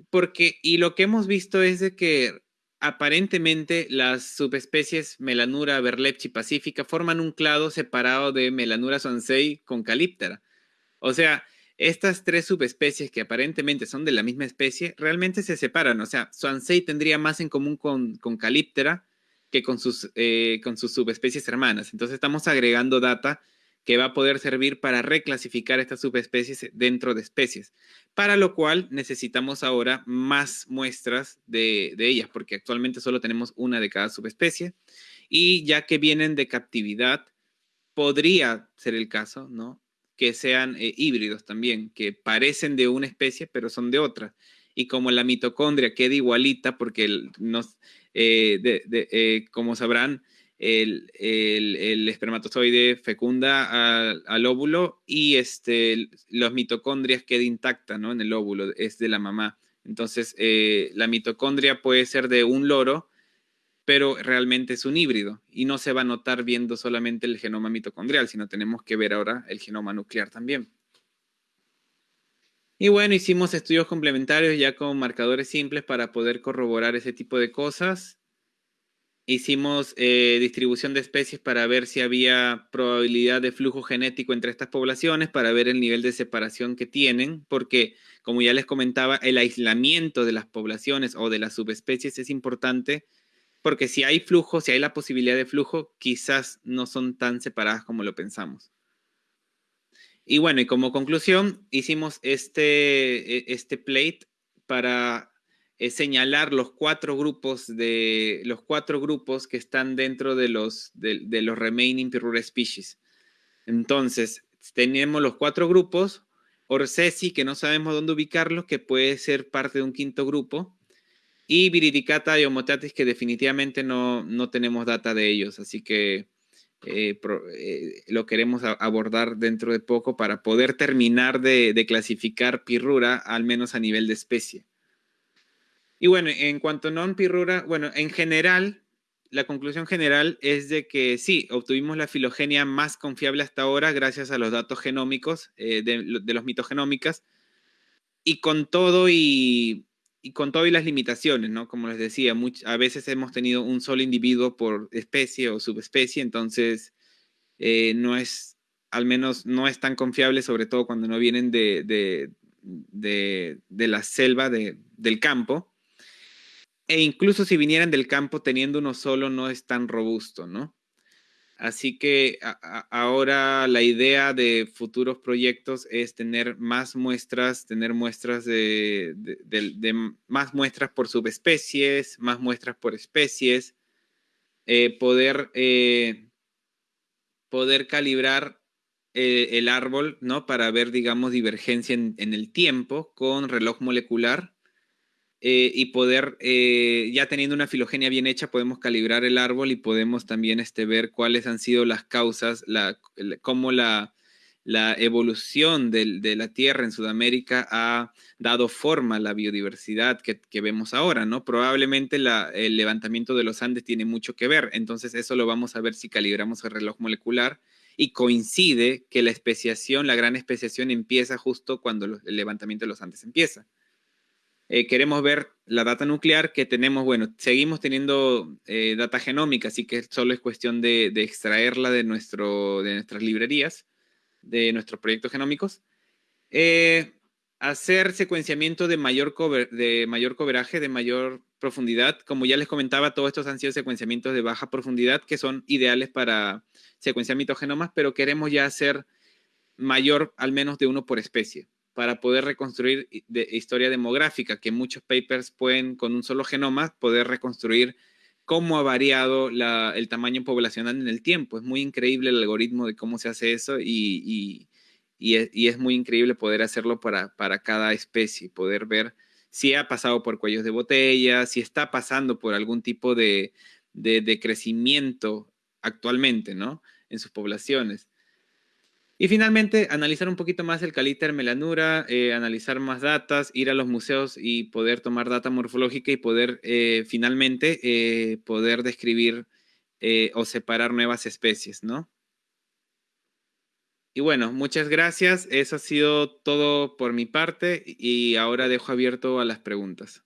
Porque, y lo que hemos visto es de que aparentemente las subespecies Melanura, Berlepchi, Pacífica forman un clado separado de Melanura swansei con Calíptera. O sea, estas tres subespecies que aparentemente son de la misma especie, realmente se separan. O sea, swansei tendría más en común con, con Calíptera que con sus, eh, con sus subespecies hermanas. Entonces estamos agregando data que va a poder servir para reclasificar estas subespecies dentro de especies, para lo cual necesitamos ahora más muestras de, de ellas, porque actualmente solo tenemos una de cada subespecie, y ya que vienen de captividad, podría ser el caso, ¿no? Que sean eh, híbridos también, que parecen de una especie, pero son de otra. Y como la mitocondria queda igualita, porque nos, eh, como sabrán, el, espermatozoide fecunda al, óvulo y este, los mitocondrias queda intacta ¿no? en el óvulo, es de la mamá. Entonces, eh, la mitocondria puede ser de un loro, pero realmente es un híbrido y no se va a notar viendo solamente el genoma mitocondrial, sino tenemos que ver ahora el genoma nuclear también. Y bueno, hicimos estudios complementarios ya con marcadores simples para poder corroborar ese tipo de cosas. Hicimos eh, distribución de especies para ver si había probabilidad de flujo genético entre estas poblaciones, para ver el nivel de separación que tienen, porque como ya les comentaba, el aislamiento de las poblaciones o de las subespecies es importante, porque si hay flujo, si hay la posibilidad de flujo, quizás no son tan separadas como lo pensamos. Y bueno, y como conclusión, hicimos este, e, este plate para es señalar los cuatro grupos de los cuatro grupos que están dentro de los de, los remaining Pirura species. Entonces, tenemos los cuatro grupos, Orsesi, que no sabemos dónde ubicarlos, que puede ser parte de un quinto grupo, y Viridicata y Homotatis, que definitivamente no, no tenemos data de ellos, así que eh, eh, lo queremos abordar dentro de poco para poder terminar de, clasificar Pirrura, al menos a nivel de especie. Y bueno, en cuanto a non-pirrura, bueno, en general, la conclusión general es de que sí, obtuvimos la filogenia más confiable hasta ahora gracias a los datos genómicos eh, de, los mitogenómicas y con todo y, con todo y las limitaciones, ¿no? Como les decía, a veces hemos tenido un solo individuo por especie o subespecie, entonces eh, no es, al menos no es tan confiable, sobre todo cuando no vienen de, de la selva, del campo e incluso si vinieran del campo teniendo uno solo no es tan robusto, ¿no? Así que ahora la idea de futuros proyectos es tener más muestras, tener muestras de, más muestras por subespecies, más muestras por especies, eh, poder, eh, poder calibrar eh, el árbol, ¿no? Para ver, digamos, divergencia en el tiempo con reloj molecular eh, y poder, eh, ya teniendo una filogenia bien hecha, podemos calibrar el árbol y podemos también este, ver cuáles han sido las causas, la, cómo la, la evolución de la Tierra en Sudamérica ha dado forma a la biodiversidad que, que vemos ahora, ¿no? Probablemente el levantamiento de los Andes tiene mucho que ver, entonces eso lo vamos a ver si calibramos el reloj molecular y coincide que la especiación, la gran especiación empieza justo cuando el levantamiento de los Andes empieza. Eh, queremos ver la data nuclear que tenemos, bueno, seguimos teniendo eh, data genómica, así que solo es cuestión de, extraerla de, nuestro, de nuestras librerías, de nuestros proyectos genómicos. Eh, hacer secuenciamiento de mayor, de mayor cobraje, de mayor profundidad. Como ya les comentaba, todos estos han sido secuenciamientos de baja profundidad que son ideales para secuenciar mitogenomas, pero queremos ya hacer mayor al menos de uno por especie para poder reconstruir de historia demográfica, que muchos papers pueden, con un solo genoma, poder reconstruir cómo ha variado el tamaño poblacional en el tiempo. Es muy increíble el algoritmo de cómo se hace eso y, es, muy increíble poder hacerlo para, para cada especie, poder ver si ha pasado por cuellos de botella, si está pasando por algún tipo de, de crecimiento actualmente, ¿no? En sus poblaciones. Y finalmente, analizar un poquito más el calíter melanura, eh, analizar más datas, ir a los museos y poder tomar data morfológica y poder eh, finalmente eh, poder describir o separar nuevas especies, ¿no? Y bueno, muchas gracias. Eso ha sido todo por mi parte y ahora dejo abierto a las preguntas.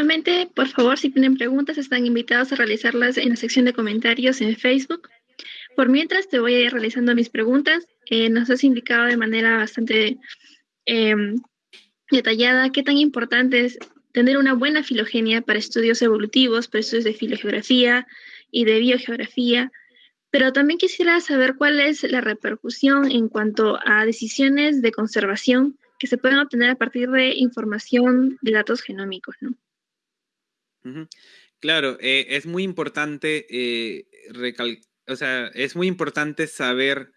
Finalmente, por favor, si tienen preguntas, están invitados a realizarlas en la sección de comentarios en Facebook. Por mientras, te voy a ir realizando mis preguntas. Eh, nos has indicado de manera bastante em, detallada qué tan importante es tener una buena filogenia para estudios evolutivos, para estudios de filogeografía y de biogeografía, pero también quisiera saber cuál es la repercusión en cuanto a decisiones de conservación que se pueden obtener a partir de información de datos genómicos, ¿no?
Claro, eh, es muy importante eh, o sea, es muy importante saber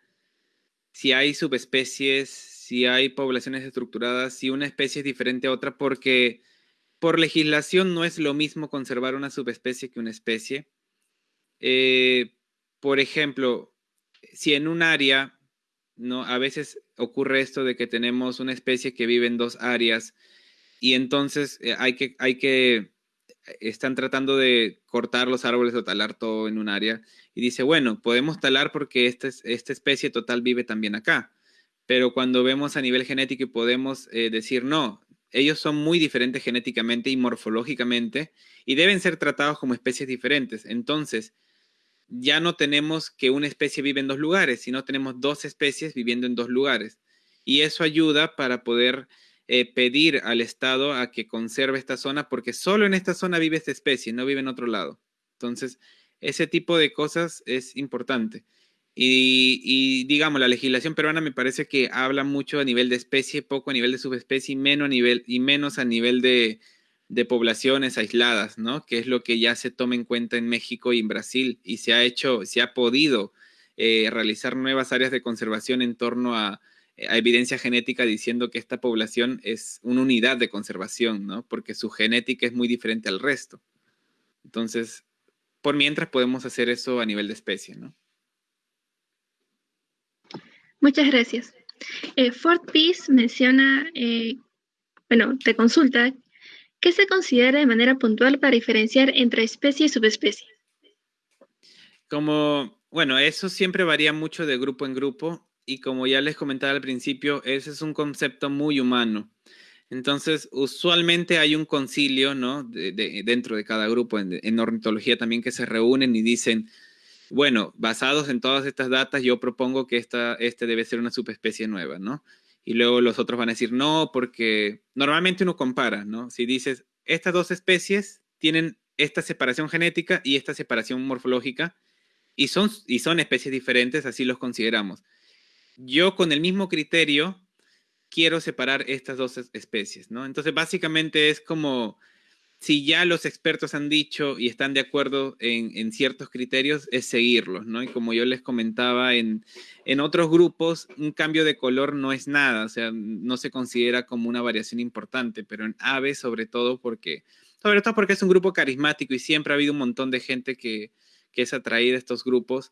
si hay subespecies, si hay poblaciones estructuradas, si una especie es diferente a otra, porque por legislación no es lo mismo conservar una subespecie que una especie. Eh, por ejemplo, si en un área, ¿no? a veces ocurre esto de que tenemos una especie que vive en dos áreas y entonces hay, que, hay que, están tratando de cortar los árboles o talar todo en un área y dice, bueno, podemos talar porque esta, esta especie total vive también acá. Pero cuando vemos a nivel genético y podemos eh, decir, no, ellos son muy diferentes genéticamente y morfológicamente y deben ser tratados como especies diferentes. Entonces, ya no tenemos que una especie vive en dos lugares, sino tenemos dos especies viviendo en dos lugares. Y eso ayuda para poder eh, pedir al Estado a que conserve esta zona, porque solo en esta zona vive esta especie, no vive en otro lado. Entonces, ese tipo de cosas es importante. Y, digamos, la legislación peruana me parece que habla mucho a nivel de especie, poco a nivel de subespecie y menos a nivel, y menos a nivel de, poblaciones aisladas, ¿no? Que es lo que ya se toma en cuenta en México y en Brasil y se ha hecho, se ha podido eh, realizar nuevas áreas de conservación en torno a, a, evidencia genética diciendo que esta población es una unidad de conservación, ¿no? Porque su genética es muy diferente al resto. Entonces, por mientras podemos hacer eso a nivel de especie, ¿no?
Muchas gracias. Eh, Fort Peace menciona, eh, bueno, te consulta, ¿qué se considera de manera puntual para diferenciar entre especie y subespecie?
Como, bueno, eso siempre varía mucho de grupo en grupo y como ya les comentaba al principio, ese es un concepto muy humano. Entonces, usualmente hay un concilio, ¿no? dentro de cada grupo, en, en ornitología también, que se reúnen y dicen, bueno, basados en todas estas datas, yo propongo que esta, este debe ser una subespecie nueva, ¿no? Y luego los otros van a decir no, porque normalmente uno compara, ¿no? Si dices, estas dos especies tienen esta separación genética y esta separación morfológica, y son, y son especies diferentes, así los consideramos. Yo con el mismo criterio quiero separar estas dos especies, ¿no? Entonces, básicamente es como si ya los expertos han dicho y están de acuerdo en, ciertos criterios, es seguirlos, ¿no? Y como yo les comentaba, en, otros grupos un cambio de color no es nada, o sea, no se considera como una variación importante, pero en aves sobre todo porque, sobre todo porque es un grupo carismático y siempre ha habido un montón de gente que, es atraída a estos grupos.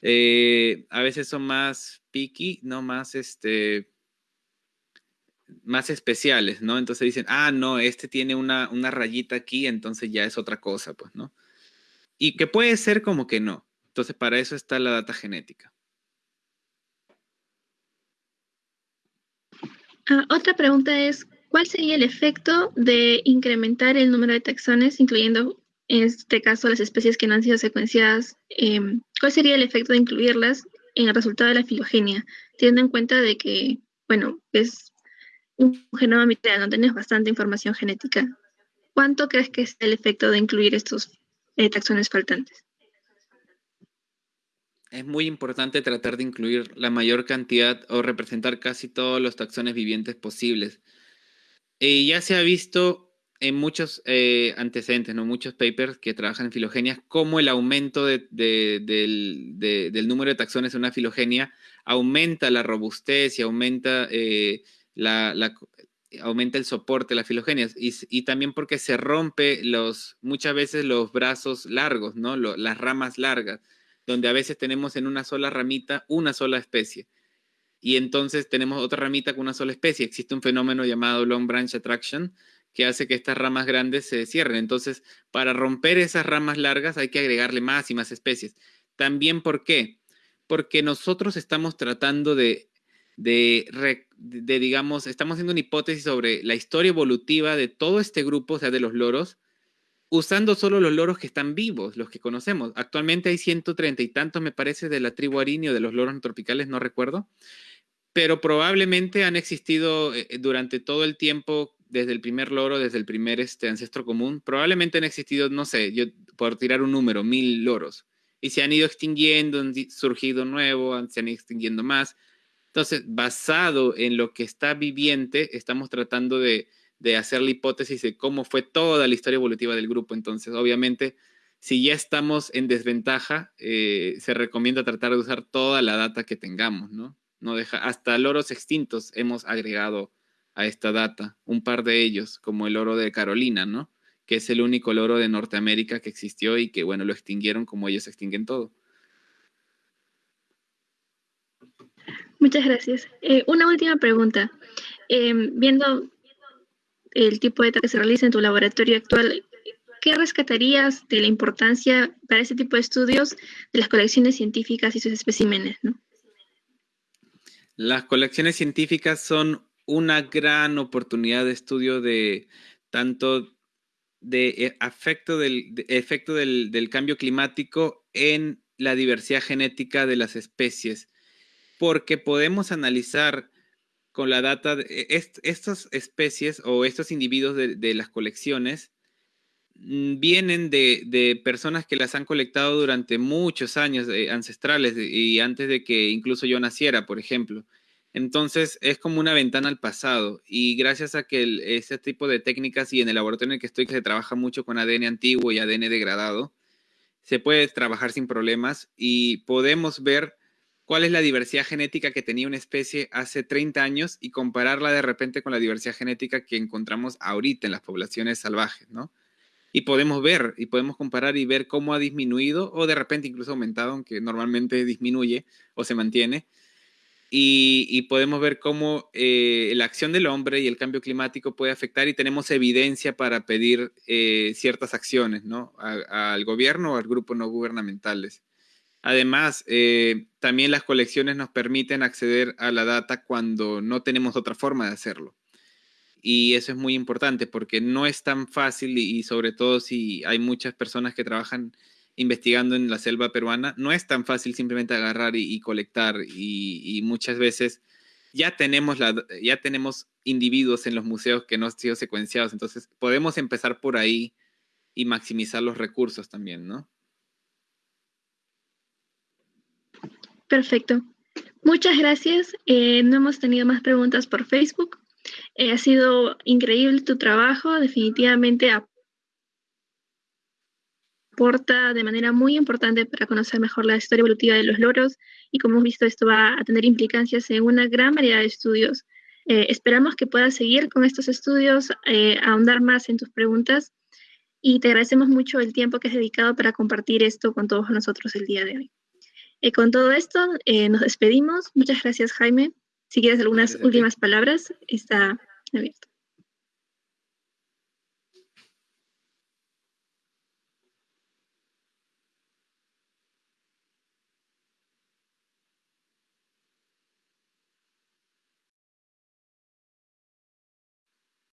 Eh, a veces son más picky, no más este más especiales, ¿no? Entonces dicen, ah, no, este tiene una, rayita aquí, entonces ya es otra cosa, pues, ¿no? Y que puede ser como que no. Entonces, para eso está la data genética.
Ah, otra pregunta es, ¿cuál sería el efecto de incrementar el número de taxones, incluyendo en este caso las especies que no han sido secuenciadas? Em, ¿Cuál sería el efecto de incluirlas en el resultado de la filogenia, teniendo en cuenta de que, bueno, es un genoma mitral, no tenés bastante información genética. ¿Cuánto crees que es el efecto de incluir estos eh, taxones faltantes?
Es muy importante tratar de incluir la mayor cantidad o representar casi todos los taxones vivientes posibles. Y ya se ha visto en muchos eh, antecedentes, ¿no? muchos papers que trabajan en filogenias, cómo el aumento del, número de taxones en una filogenia aumenta la robustez y aumenta eh, la, aumenta el soporte, la filogenia, y, también porque se rompe los, muchas veces los brazos largos, ¿no? las ramas largas, donde a veces tenemos en una sola ramita una sola especie. Y entonces tenemos otra ramita con una sola especie. Existe un fenómeno llamado long branch attraction que hace que estas ramas grandes se cierren. Entonces, para romper esas ramas largas hay que agregarle más y más especies. También, ¿por qué? Porque nosotros estamos tratando de de, digamos, estamos haciendo una hipótesis sobre la historia evolutiva de todo este grupo, o sea, de los loros, usando solo los loros que están vivos, los que conocemos. Actualmente hay 130 y tantos, me parece, de la tribu arinio, de los loros tropicales, no recuerdo, pero probablemente han existido eh, durante todo el tiempo, desde el primer loro, desde el primer este, ancestro común, probablemente han existido, no sé, yo por tirar un número, mil loros, y se han ido extinguiendo, han surgido nuevos, se han ido extinguiendo más. Entonces, basado en lo que está viviente, estamos tratando de, de hacer la hipótesis de cómo fue toda la historia evolutiva del grupo. Entonces, obviamente, si ya estamos en desventaja, eh, se recomienda tratar de usar toda la data que tengamos, ¿no? no deja, hasta loros extintos hemos agregado a esta data, un par de ellos, como el oro de Carolina, ¿no? Que es el único loro de Norteamérica que existió y que, bueno, lo extinguieron como ellos extinguen todo.
Muchas gracias. Eh, una última pregunta. Em, viendo el tipo de data que se realiza en tu laboratorio actual, ¿qué rescatarías de la importancia para ese tipo de estudios de las colecciones científicas y sus especímenes?
Las colecciones científicas son una gran oportunidad de estudio de tanto de e, efecto del, efecto del, cambio climático en la diversidad genética de las especies, porque podemos analizar con la data de estas especies o estos individuos de las colecciones Mm, vienen de, personas que las han colectado durante muchos años eh, ancestrales y antes de que incluso yo naciera, por ejemplo. Entonces es como una ventana al pasado y gracias a que ese tipo de técnicas y en el laboratorio en el que estoy que se trabaja mucho con ADN antiguo y ADN degradado, se puede trabajar sin problemas y podemos ver cuál es la diversidad genética que tenía una especie hace 30 años y compararla de repente con la diversidad genética que encontramos ahorita en las poblaciones salvajes, ¿no? y podemos ver y podemos comparar y ver cómo ha disminuido o de repente incluso aumentado, aunque normalmente disminuye o se mantiene. Y, podemos ver cómo eh, la acción del hombre y el cambio climático puede afectar y tenemos evidencia para pedir eh, ciertas acciones ¿no? al gobierno o al grupo no gubernamentales. Además, eh, también las colecciones nos permiten acceder a la data cuando no tenemos otra forma de hacerlo. Y eso es muy importante porque no es tan fácil y, sobre todo si hay muchas personas que trabajan investigando en la selva peruana, no es tan fácil simplemente agarrar y, colectar y, muchas veces ya tenemos, la, ya tenemos individuos en los museos que no han sido secuenciados, entonces podemos empezar por ahí y maximizar los recursos también, ¿no?
Perfecto. Muchas gracias. Eh, no hemos tenido más preguntas por Facebook. Eh, ha sido increíble tu trabajo, definitivamente aporta de manera muy importante para conocer mejor la historia evolutiva de los loros y como hemos visto esto va a tener implicancias en una gran variedad de estudios. Eh, esperamos que puedas seguir con estos estudios, eh, ahondar más en tus preguntas y te agradecemos mucho el tiempo que has dedicado para compartir esto con todos nosotros el día de hoy. con todo esto, nos despedimos. Muchas gracias, Jaime. Si quieres algunas últimas palabras, está abierto.